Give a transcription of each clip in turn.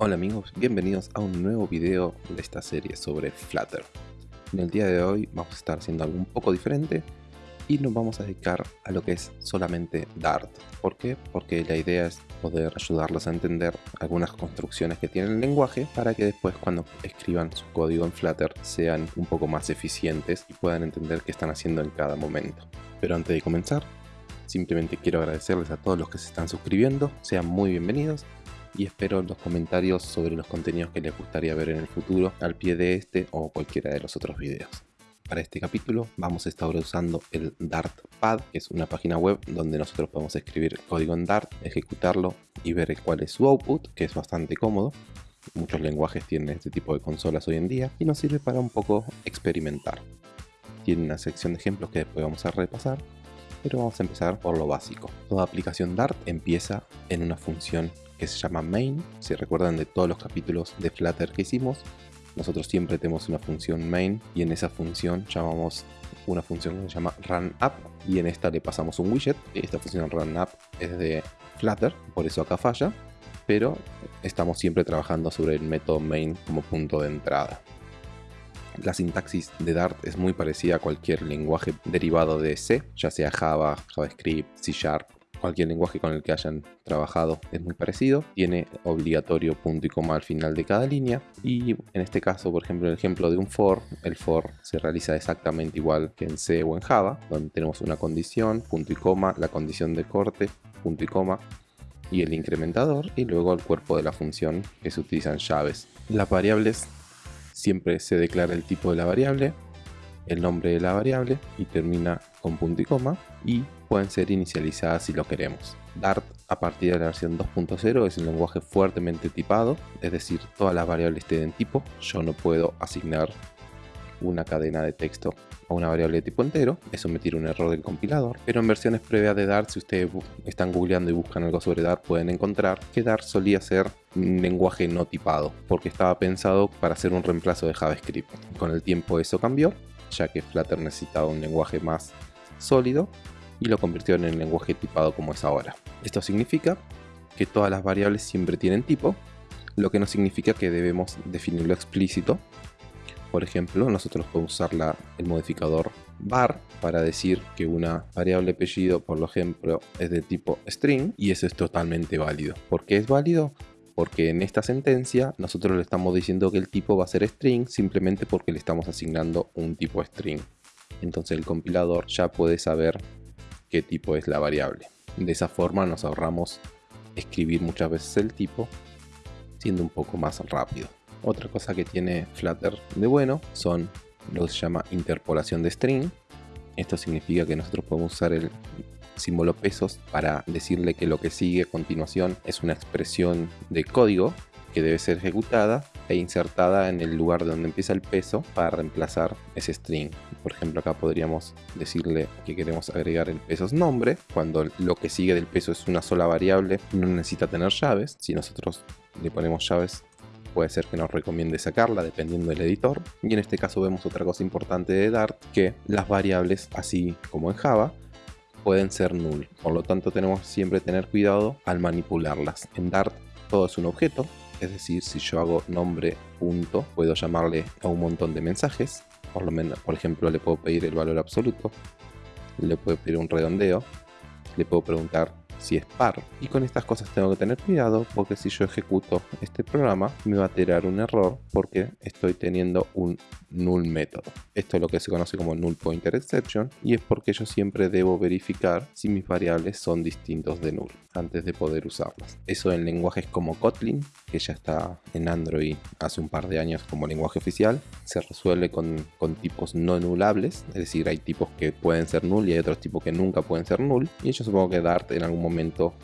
Hola amigos, bienvenidos a un nuevo video de esta serie sobre Flutter. En el día de hoy vamos a estar haciendo algo un poco diferente y nos vamos a dedicar a lo que es solamente Dart. ¿Por qué? Porque la idea es poder ayudarlos a entender algunas construcciones que tiene el lenguaje para que después cuando escriban su código en Flutter sean un poco más eficientes y puedan entender qué están haciendo en cada momento. Pero antes de comenzar, simplemente quiero agradecerles a todos los que se están suscribiendo, sean muy bienvenidos y espero los comentarios sobre los contenidos que les gustaría ver en el futuro al pie de este o cualquiera de los otros videos. Para este capítulo vamos a estar usando el Dartpad, que es una página web donde nosotros podemos escribir código en Dart, ejecutarlo y ver cuál es su output, que es bastante cómodo. Muchos lenguajes tienen este tipo de consolas hoy en día y nos sirve para un poco experimentar. Tiene una sección de ejemplos que después vamos a repasar, pero vamos a empezar por lo básico. Toda aplicación Dart empieza en una función que se llama main. Si recuerdan de todos los capítulos de Flutter que hicimos, nosotros siempre tenemos una función main y en esa función llamamos una función que se llama runUp y en esta le pasamos un widget. Esta función runUp es de Flutter, por eso acá falla, pero estamos siempre trabajando sobre el método main como punto de entrada. La sintaxis de Dart es muy parecida a cualquier lenguaje derivado de C, ya sea Java, JavaScript, C Sharp cualquier lenguaje con el que hayan trabajado es muy parecido. Tiene obligatorio punto y coma al final de cada línea. Y en este caso, por ejemplo, el ejemplo de un for, el for se realiza exactamente igual que en C o en Java, donde tenemos una condición, punto y coma, la condición de corte, punto y coma, y el incrementador, y luego el cuerpo de la función que se utilizan llaves. Las variables siempre se declara el tipo de la variable, el nombre de la variable y termina con punto y coma y pueden ser inicializadas si lo queremos. Dart a partir de la versión 2.0 es un lenguaje fuertemente tipado, es decir, todas las variables tienen tipo. Yo no puedo asignar una cadena de texto a una variable de tipo entero, eso me tira un error del compilador, pero en versiones previas de Dart, si ustedes están googleando y buscan algo sobre Dart, pueden encontrar que Dart solía ser un lenguaje no tipado, porque estaba pensado para hacer un reemplazo de JavaScript. Con el tiempo eso cambió, ya que Flutter necesitaba un lenguaje más sólido y lo convirtió en el lenguaje tipado como es ahora. Esto significa que todas las variables siempre tienen tipo, lo que no significa que debemos definirlo explícito. Por ejemplo, nosotros podemos usar el modificador var para decir que una variable apellido, por ejemplo, es de tipo string y eso es totalmente válido. ¿Por qué es válido? Porque en esta sentencia nosotros le estamos diciendo que el tipo va a ser string simplemente porque le estamos asignando un tipo string. Entonces el compilador ya puede saber qué tipo es la variable. De esa forma nos ahorramos escribir muchas veces el tipo, siendo un poco más rápido. Otra cosa que tiene Flutter de bueno son lo que se llama interpolación de string. Esto significa que nosotros podemos usar el símbolo pesos para decirle que lo que sigue a continuación es una expresión de código que debe ser ejecutada e insertada en el lugar donde empieza el peso para reemplazar ese string. Por ejemplo, acá podríamos decirle que queremos agregar el pesos nombre, cuando lo que sigue del peso es una sola variable, no necesita tener llaves. Si nosotros le ponemos llaves, puede ser que nos recomiende sacarla dependiendo del editor. Y en este caso vemos otra cosa importante de Dart, que las variables, así como en Java, pueden ser null. Por lo tanto, tenemos siempre tener cuidado al manipularlas. En Dart todo es un objeto, es decir, si yo hago nombre punto, puedo llamarle a un montón de mensajes. Por lo menos, por ejemplo, le puedo pedir el valor absoluto, le puedo pedir un redondeo, le puedo preguntar si es par. Y con estas cosas tengo que tener cuidado porque si yo ejecuto este programa me va a tirar un error porque estoy teniendo un null método. Esto es lo que se conoce como null pointer exception y es porque yo siempre debo verificar si mis variables son distintos de null antes de poder usarlas. Eso en lenguajes como Kotlin, que ya está en Android hace un par de años como lenguaje oficial, se resuelve con, tipos no nulables, es decir, hay tipos que pueden ser null y hay otros tipos que nunca pueden ser null, y yo supongo que Dart en algún momento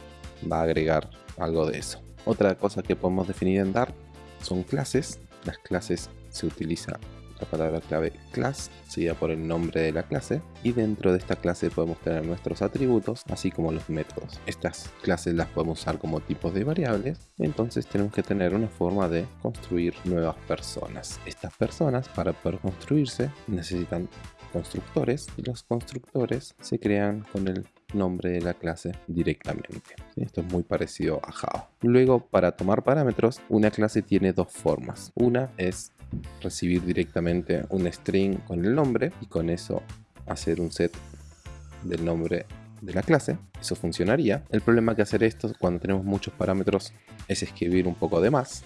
va a agregar algo de eso. Otra cosa que podemos definir en Dart son clases. Las clases se utilizan la palabra clave class, seguida por el nombre de la clase, y dentro de esta clase podemos tener nuestros atributos, así como los métodos. Estas clases las podemos usar como tipos de variables, entonces tenemos que tener una forma de construir nuevas personas. Estas personas, para poder construirse, necesitan constructores, y los constructores se crean con el nombre de la clase directamente. Esto es muy parecido a Java. Luego, para tomar parámetros, una clase tiene dos formas. Una es recibir directamente un string con el nombre y con eso hacer un set del nombre de la clase, eso funcionaría. El problema que hacer esto cuando tenemos muchos parámetros es escribir un poco de más.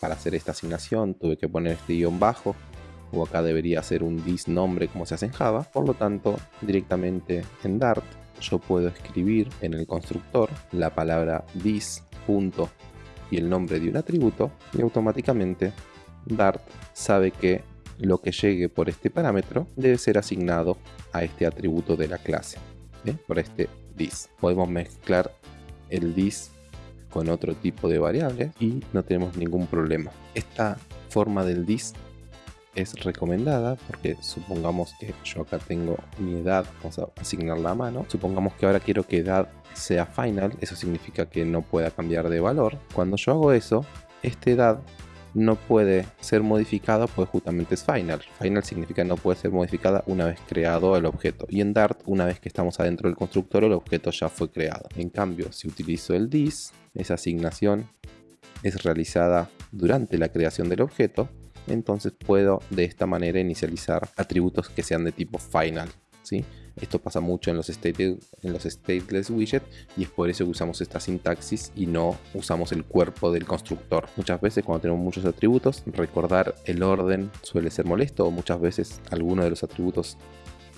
Para hacer esta asignación tuve que poner este guion bajo o acá debería ser un dis nombre como se hace en Java. Por lo tanto, directamente en Dart yo puedo escribir en el constructor la palabra dis punto y el nombre de un atributo y automáticamente Dart sabe que lo que llegue por este parámetro debe ser asignado a este atributo de la clase, por este dis. Podemos mezclar el dis con otro tipo de variables y no tenemos ningún problema. Esta forma del dis es recomendada porque supongamos que yo acá tengo mi edad, vamos a asignarla a mano, supongamos que ahora quiero que edad sea final, eso significa que no pueda cambiar de valor. Cuando yo hago eso, esta edad no puede ser modificada pues justamente es final. Final significa no puede ser modificada una vez creado el objeto. Y en Dart, una vez que estamos adentro del constructor, el objeto ya fue creado. En cambio, si utilizo el this, esa asignación es realizada durante la creación del objeto, entonces puedo de esta manera inicializar atributos que sean de tipo final. ¿sí? Esto pasa mucho en los, stateless widget y es por eso que usamos esta sintaxis y no usamos el cuerpo del constructor. Muchas veces cuando tenemos muchos atributos, recordar el orden suele ser molesto o muchas veces alguno de los atributos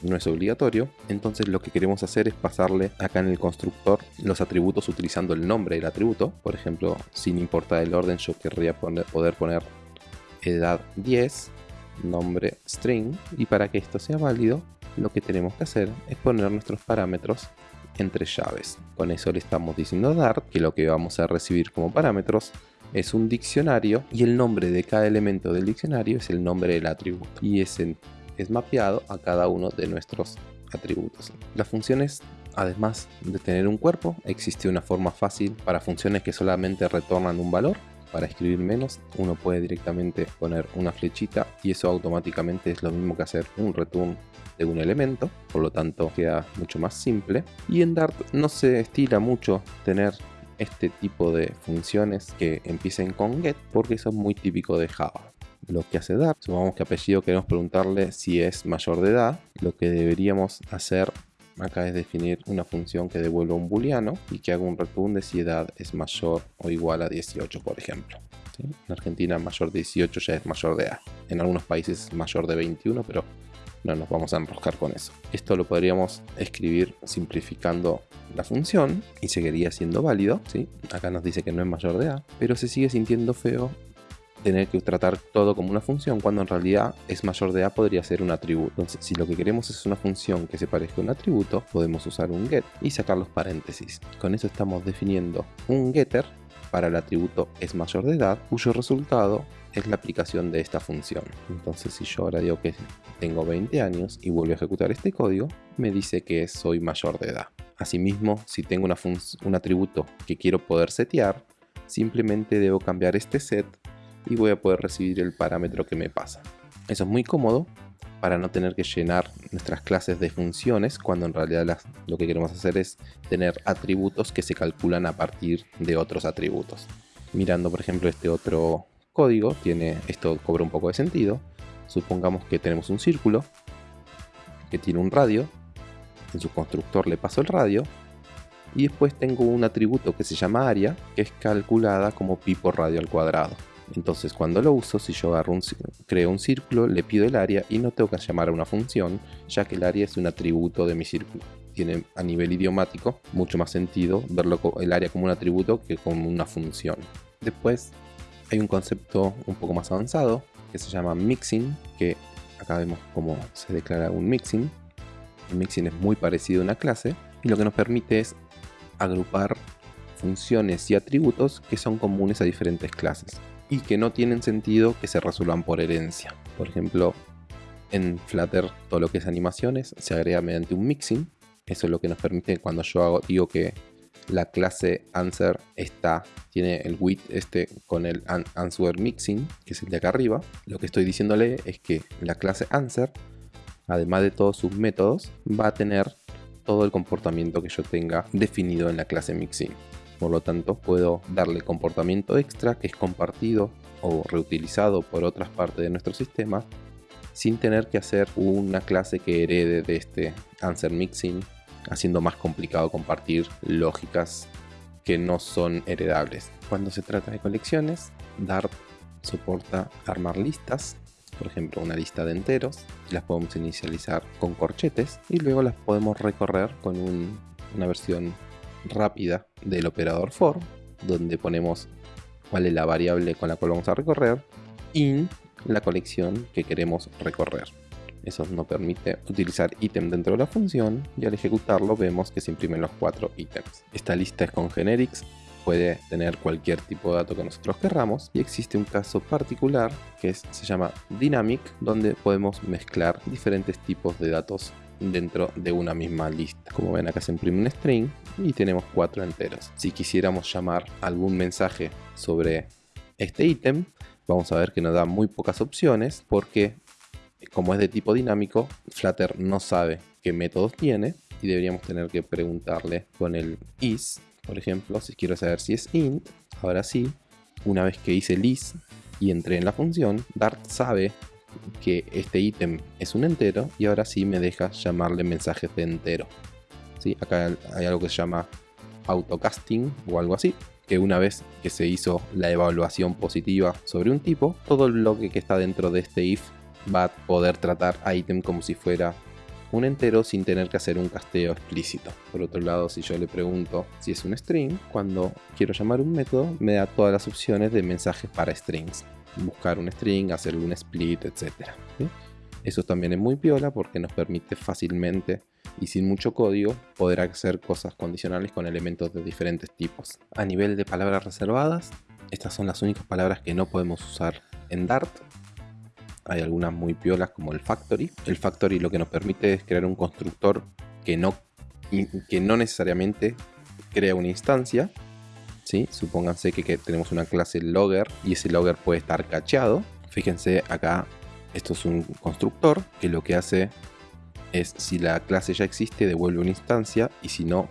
no es obligatorio. Entonces lo que queremos hacer es pasarle acá en el constructor los atributos utilizando el nombre del atributo. Por ejemplo, sin importar el orden, yo querría poder poner edad 10, nombre string. Y para que esto sea válido, lo que tenemos que hacer es poner nuestros parámetros entre llaves. Con eso le estamos diciendo a Dart que lo que vamos a recibir como parámetros es un diccionario y el nombre de cada elemento del diccionario es el nombre del atributo y ese es mapeado a cada uno de nuestros atributos. Las funciones, además de tener un cuerpo, existe una forma fácil para funciones que solamente retornan un valor. Para escribir menos, uno puede directamente poner una flechita y eso automáticamente es lo mismo que hacer un return de un elemento, por lo tanto queda mucho más simple. Y en Dart no se estila mucho tener este tipo de funciones que empiecen con get porque eso es muy típico de Java. Lo que hace Dart, supongamos que apellido queremos preguntarle si es mayor de edad, lo que deberíamos hacer acá es definir una función que devuelva un booleano y que haga un return de si edad es mayor o igual a 18 por ejemplo. En Argentina mayor de 18 ya es mayor de edad. En algunos países mayor de 21 pero no nos vamos a enroscar con eso. Esto lo podríamos escribir simplificando la función y seguiría siendo válido. Acá nos dice que no es mayor de edad, pero se sigue sintiendo feo tener que tratar todo como una función cuando en realidad es mayor de A podría ser un atributo. Entonces, si lo que queremos es una función que se parezca a un atributo, podemos usar un get y sacar los paréntesis. Con eso estamos definiendo un getter para el atributo es mayor de edad, cuyo resultado es la aplicación de esta función. Entonces si yo ahora digo que tengo 20 años y vuelvo a ejecutar este código, me dice que soy mayor de edad. Asimismo, si tengo una un atributo que quiero poder setear, simplemente debo cambiar este set y voy a poder recibir el parámetro que me pasa. Eso es muy cómodo para no tener que llenar nuestras clases de funciones cuando en realidad lo que queremos hacer es tener atributos que se calculan a partir de otros atributos. Mirando por ejemplo este otro código, tiene, esto cobra un poco de sentido. Supongamos que tenemos un círculo que tiene un radio, en su constructor le paso el radio, y después tengo un atributo que se llama área, que es calculada como pi por radio al cuadrado. Entonces cuando lo uso, si yo agarro un, creo un círculo, le pido el área y no tengo que llamar a una función, ya que el área es un atributo de mi círculo. Tiene a nivel idiomático mucho más sentido verlo el área como un atributo que como una función. Después hay un concepto un poco más avanzado que se llama mixing, que acá vemos cómo se declara un mixing. El mixing es muy parecido a una clase y lo que nos permite es agrupar funciones y atributos que son comunes a diferentes clases y que no tienen sentido que se resuelvan por herencia. Por ejemplo, en Flutter todo lo que es animaciones se agrega mediante un mixing. Eso es lo que nos permite cuando yo hago, digo que la clase answer está, tiene el width este con el answer mixing, que es el de acá arriba. Lo que estoy diciéndole es que la clase answer, además de todos sus métodos, va a tener todo el comportamiento que yo tenga definido en la clase mixin. Por lo tanto, puedo darle comportamiento extra que es compartido o reutilizado por otras partes de nuestro sistema sin tener que hacer una clase que herede de este answer mixin, haciendo más complicado compartir lógicas que no son heredables. Cuando se trata de colecciones, Dart soporta armar listas, por ejemplo una lista de enteros, las podemos inicializar con corchetes y luego las podemos recorrer con una versión rápida del operador for, donde ponemos cuál es la variable con la cual vamos a recorrer, in la colección que queremos recorrer. Eso nos permite utilizar ítem dentro de la función y al ejecutarlo vemos que se imprimen los cuatro ítems. Esta lista es con generics, puede tener cualquier tipo de dato que nosotros querramos y existe un caso particular que se llama dynamic donde podemos mezclar diferentes tipos de datos dentro de una misma lista. Como ven acá se imprime un string y tenemos cuatro enteros. Si quisiéramos llamar algún mensaje sobre este ítem, vamos a ver que nos da muy pocas opciones porque como es de tipo dinámico, Flutter no sabe qué métodos tiene y deberíamos tener que preguntarle con el is, por ejemplo, si quiero saber si es int, ahora sí, una vez que hice el is y entré en la función, Dart sabe que este ítem es un entero y ahora sí me deja llamarle mensajes de entero. ¿Sí? Acá hay algo que se llama autocasting o algo así, que una vez que se hizo la evaluación positiva sobre un tipo, todo el bloque que está dentro de este if va a poder tratar a ítem como si fuera un entero sin tener que hacer un casteo explícito. Por otro lado, si yo le pregunto si es un string, cuando quiero llamar un método, me da todas las opciones de mensajes para strings. Buscar un string, hacerle un split, etc. Eso también es muy piola porque nos permite fácilmente y sin mucho código poder hacer cosas condicionales con elementos de diferentes tipos. A nivel de palabras reservadas, estas son las únicas palabras que no podemos usar en Dart hay algunas muy piolas como el factory. El factory lo que nos permite es crear un constructor que no, que no necesariamente crea una instancia. Supónganse que, tenemos una clase logger y ese logger puede estar cacheado. Fíjense acá, esto es un constructor que lo que hace es si la clase ya existe devuelve una instancia y si no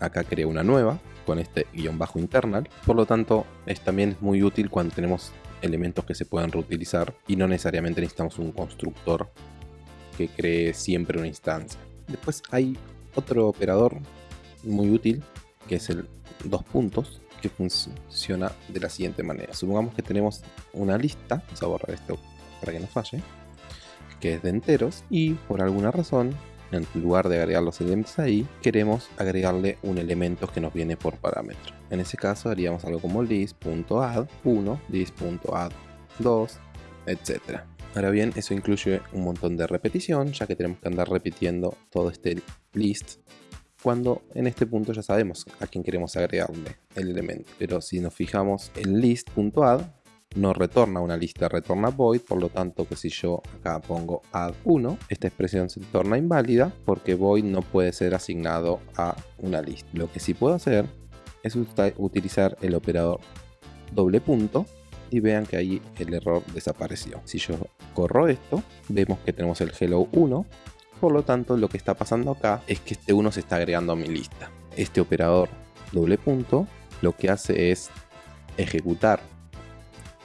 acá crea una nueva con este guion bajo internal. Por lo tanto es también muy útil cuando tenemos elementos que se puedan reutilizar y no necesariamente necesitamos un constructor que cree siempre una instancia. Después hay otro operador muy útil que es el dos puntos que funciona de la siguiente manera. Supongamos que tenemos una lista, vamos a borrar esto para que no falle, que es de enteros y por alguna razón en lugar de agregar los elementos ahí, queremos agregarle un elemento que nos viene por parámetro. En ese caso haríamos algo como list.add 1, list.add 2, etc. Ahora bien, eso incluye un montón de repetición, ya que tenemos que andar repitiendo todo este list cuando en este punto ya sabemos a quién queremos agregarle el elemento. Pero si nos fijamos en list.add, no retorna una lista, retorna void, por lo tanto que si yo acá pongo add 1, esta expresión se torna inválida porque void no puede ser asignado a una lista. Lo que sí puedo hacer es utilizar el operador doble punto y vean que ahí el error desapareció. Si yo corro esto, vemos que tenemos el hello 1, por lo tanto lo que está pasando acá es que este 1 se está agregando a mi lista. Este operador doble punto lo que hace es ejecutar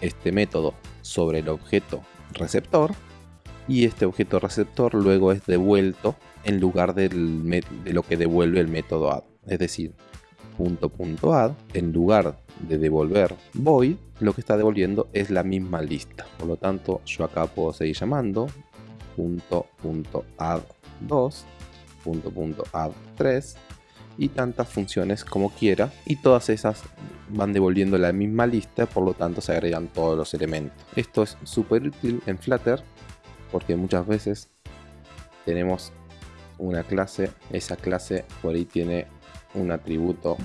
este método sobre el objeto receptor y este objeto receptor luego es devuelto en lugar de lo que devuelve el método add. Es decir, punto punto add, en lugar de devolver void, lo que está devolviendo es la misma lista. Por lo tanto, yo acá puedo seguir llamando punto punto add 2, punto punto add 3 y tantas funciones como quiera y todas esas van devolviendo la misma lista por lo tanto se agregan todos los elementos. Esto es súper útil en Flutter porque muchas veces tenemos una clase esa clase por ahí tiene un atributo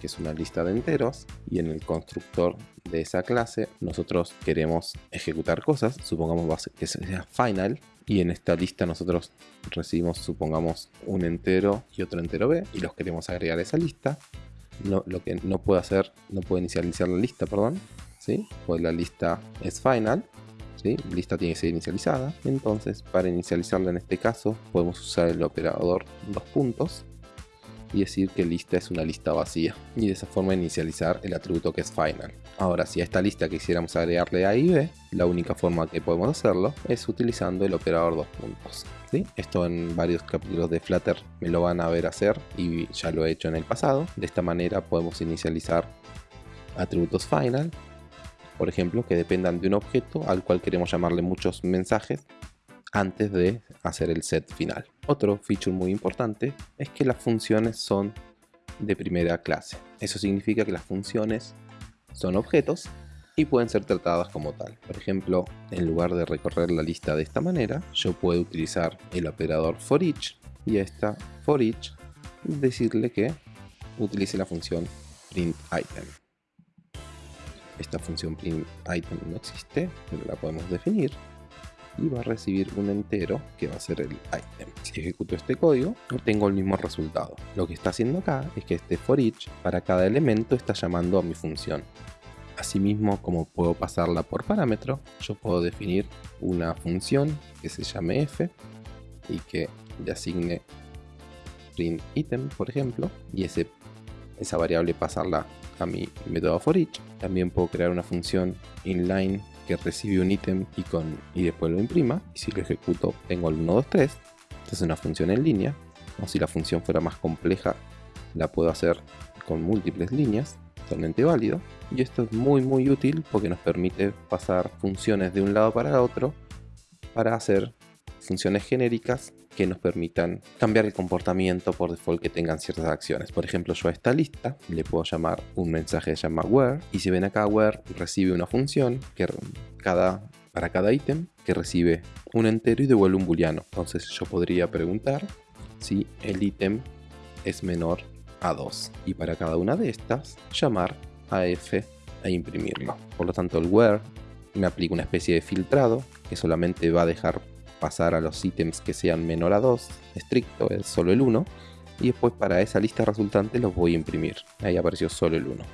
que es una lista de enteros y en el constructor de esa clase nosotros queremos ejecutar cosas supongamos que sea final y en esta lista nosotros recibimos, supongamos, un entero y otro entero B y los queremos agregar a esa lista. No, lo que no puedo hacer, no puedo inicializar la lista, perdón, ¿sí? pues la lista es final ¿sí? lista tiene que ser inicializada, entonces para inicializarla en este caso podemos usar el operador dos puntos y decir que lista es una lista vacía y de esa forma inicializar el atributo que es final. Ahora si a esta lista quisiéramos agregarle A y B, la única forma que podemos hacerlo es utilizando el operador dos puntos. Esto en varios capítulos de Flutter me lo van a ver hacer y ya lo he hecho en el pasado. De esta manera podemos inicializar atributos final, por ejemplo, que dependan de un objeto al cual queremos llamarle muchos mensajes antes de hacer el set final. Otro feature muy importante es que las funciones son de primera clase. Eso significa que las funciones son objetos y pueden ser tratadas como tal. Por ejemplo, en lugar de recorrer la lista de esta manera, yo puedo utilizar el operador for each y a esta for each decirle que utilice la función print item. Esta función print item no existe, pero la podemos definir y va a recibir un entero que va a ser el item. Si ejecuto este código, obtengo el mismo resultado. Lo que está haciendo acá es que este for each para cada elemento está llamando a mi función. Asimismo, como puedo pasarla por parámetro, yo puedo definir una función que se llame f y que le asigne print item, por ejemplo, y esa variable pasarla a mi método for each. También puedo crear una función inline que recibe un ítem y, y después lo imprima. Y si lo ejecuto, tengo el 1, 2, 3. Esta es una función en línea. O si la función fuera más compleja, la puedo hacer con múltiples líneas. Totalmente válido. Y esto es muy muy útil porque nos permite pasar funciones de un lado para otro para hacer funciones genéricas que nos permitan cambiar el comportamiento por default que tengan ciertas acciones. Por ejemplo, yo a esta lista le puedo llamar un mensaje se llama where y si ven acá where recibe una función que cada, para cada ítem que recibe un entero y devuelve un booleano. Entonces yo podría preguntar si el ítem es menor a 2 y para cada una de estas llamar a f e imprimirlo. Por lo tanto el where me aplica una especie de filtrado que solamente va a dejar pasar a los ítems que sean menor a 2, estricto, es solo el 1, y después para esa lista resultante los voy a imprimir. Ahí apareció solo el 1.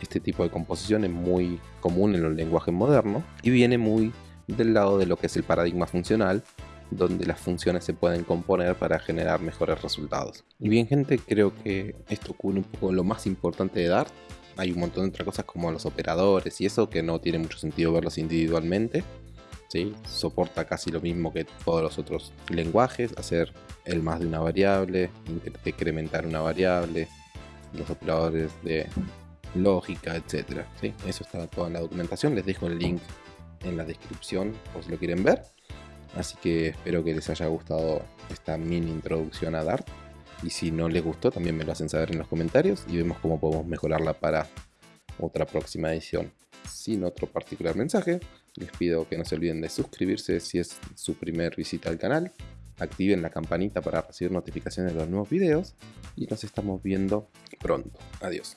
Este tipo de composición es muy común en los lenguajes modernos y viene muy del lado de lo que es el paradigma funcional, donde las funciones se pueden componer para generar mejores resultados. Y bien gente, creo que esto cubre un poco lo más importante de Dart. Hay un montón de otras cosas como los operadores y eso que no tiene mucho sentido verlos individualmente. Soporta casi lo mismo que todos los otros lenguajes, hacer el más de una variable, decrementar una variable, los operadores de lógica, etc. Eso está todo en la documentación, les dejo el link en la descripción por si lo quieren ver. Así que espero que les haya gustado esta mini introducción a Dart. Y si no les gustó, también me lo hacen saber en los comentarios y vemos cómo podemos mejorarla para otra próxima edición. Sin otro particular mensaje, les pido que no se olviden de suscribirse si es su primer visita al canal, activen la campanita para recibir notificaciones de los nuevos videos y nos estamos viendo pronto. Adiós.